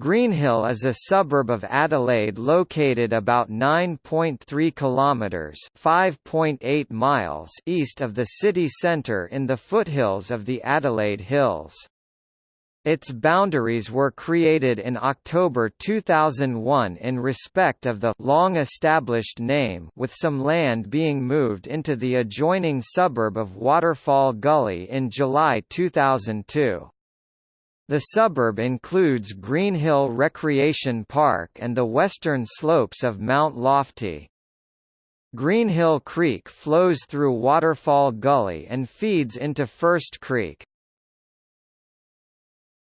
Greenhill is a suburb of Adelaide located about 9.3 kilometres (5.8 miles) east of the city centre in the foothills of the Adelaide Hills. Its boundaries were created in October 2001 in respect of the long-established name with some land being moved into the adjoining suburb of Waterfall Gully in July 2002. The suburb includes Greenhill Recreation Park and the western slopes of Mount Lofty. Greenhill Creek flows through Waterfall Gully and feeds into First Creek.